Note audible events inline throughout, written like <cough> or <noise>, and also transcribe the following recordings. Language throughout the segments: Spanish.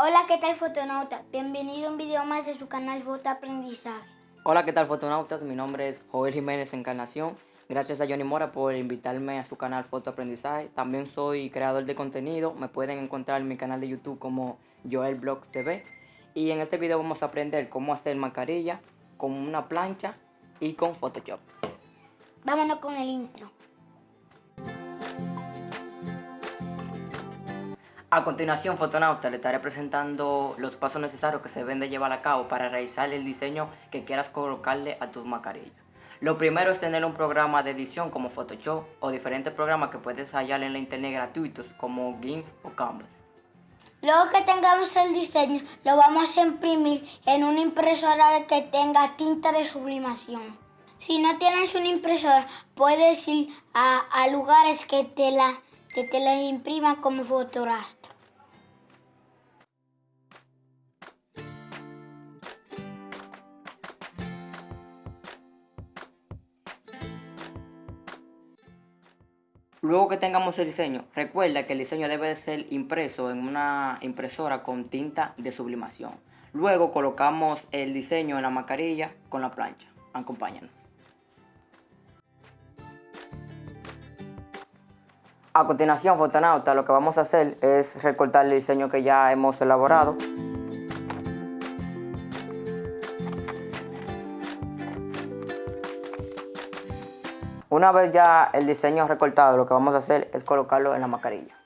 Hola, ¿qué tal fotonauta? Bienvenido a un video más de su canal Foto Aprendizaje. Hola, ¿qué tal fotonautas? Mi nombre es Joel Jiménez Encarnación. Gracias a Johnny Mora por invitarme a su canal Foto Aprendizaje. También soy creador de contenido. Me pueden encontrar en mi canal de YouTube como Joel Blogs TV. Y en este video vamos a aprender cómo hacer mascarilla con una plancha y con Photoshop. Vámonos con el intro. A continuación, fotonauta, le estaré presentando los pasos necesarios que se deben de llevar a cabo para realizar el diseño que quieras colocarle a tus mascarillas. Lo primero es tener un programa de edición como Photoshop o diferentes programas que puedes hallar en la internet gratuitos como GIMP o Canvas. Luego que tengamos el diseño, lo vamos a imprimir en una impresora que tenga tinta de sublimación. Si no tienes una impresora, puedes ir a, a lugares que te la que te la impriman como fotorastro. Luego que tengamos el diseño, recuerda que el diseño debe ser impreso en una impresora con tinta de sublimación. Luego colocamos el diseño en la mascarilla con la plancha. Acompáñanos. A continuación, fotonauta, lo que vamos a hacer es recortar el diseño que ya hemos elaborado. Una vez ya el diseño recortado, lo que vamos a hacer es colocarlo en la mascarilla.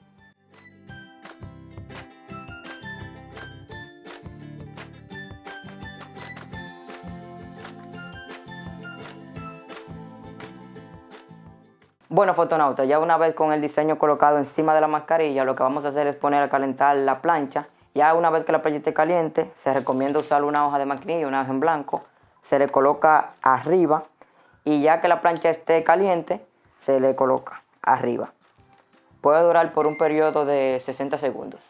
Bueno, fotonauta, ya una vez con el diseño colocado encima de la mascarilla, lo que vamos a hacer es poner a calentar la plancha. Ya una vez que la plancha esté caliente, se recomienda usar una hoja de maquinilla, una hoja en blanco. Se le coloca arriba y ya que la plancha esté caliente, se le coloca arriba. Puede durar por un periodo de 60 segundos.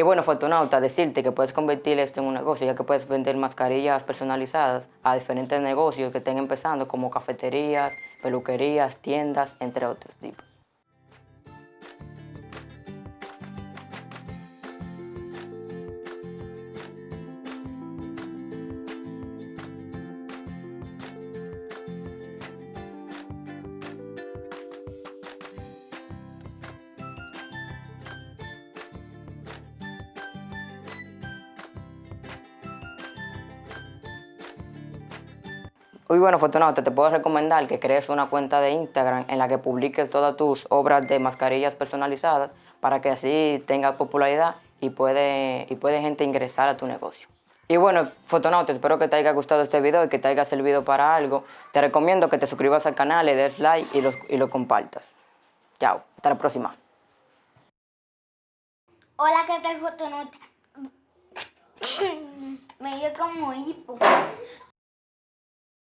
Y bueno, Fortunauta, decirte que puedes convertir esto en un negocio, ya que puedes vender mascarillas personalizadas a diferentes negocios que estén empezando, como cafeterías, peluquerías, tiendas, entre otros tipos. Muy bueno, Fortunauta, te puedo recomendar que crees una cuenta de Instagram en la que publiques todas tus obras de mascarillas personalizadas para que así tengas popularidad y puede, y puede gente ingresar a tu negocio. Y bueno, Fotonauta, espero que te haya gustado este video y que te haya servido para algo. Te recomiendo que te suscribas al canal, le des like y, y lo compartas. Chao, hasta la próxima. Hola, ¿qué tal Fotonauta? <laughs> Me dio como hipo.